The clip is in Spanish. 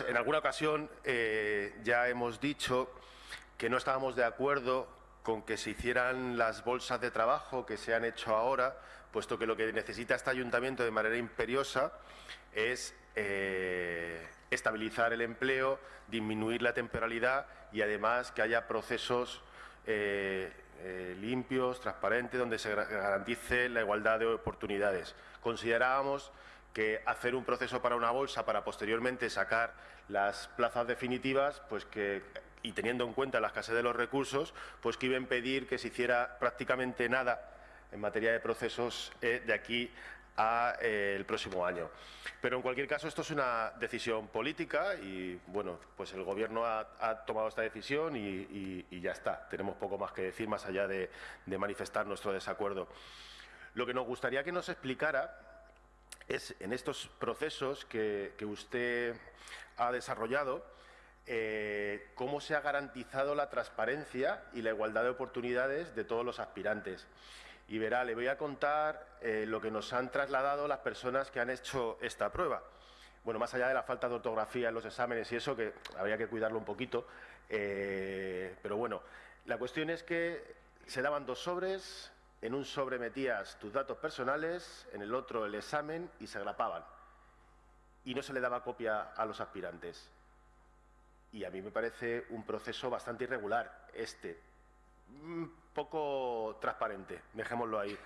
En alguna ocasión eh, ya hemos dicho que no estábamos de acuerdo con que se hicieran las bolsas de trabajo que se han hecho ahora, puesto que lo que necesita este ayuntamiento de manera imperiosa es eh, estabilizar el empleo, disminuir la temporalidad y además que haya procesos eh, limpios, transparentes, donde se garantice la igualdad de oportunidades. Considerábamos que hacer un proceso para una bolsa para posteriormente sacar las plazas definitivas, pues que y teniendo en cuenta la escasez de los recursos, pues que iba a impedir que se hiciera prácticamente nada en materia de procesos eh, de aquí al eh, próximo año. Pero en cualquier caso esto es una decisión política y bueno, pues el Gobierno ha, tomado esta decisión y, ya está. Tenemos poco más que decir más allá de, manifestar nuestro desacuerdo. Lo que nos gustaría que nos explicara es en estos procesos que usted ha desarrollado, eh, cómo se ha garantizado la transparencia y la igualdad de oportunidades de todos los aspirantes. Y verá, le voy a contar eh, lo que nos han trasladado las personas que han hecho esta prueba. Bueno, más allá de la falta de ortografía en los exámenes y eso, que habría que cuidarlo un poquito, eh, pero bueno, la cuestión es que se daban dos sobres, en un sobre metías tus datos personales, en el otro el examen y se agrapaban. Y no se le daba copia a los aspirantes y a mí me parece un proceso bastante irregular este, un poco transparente, dejémoslo ahí.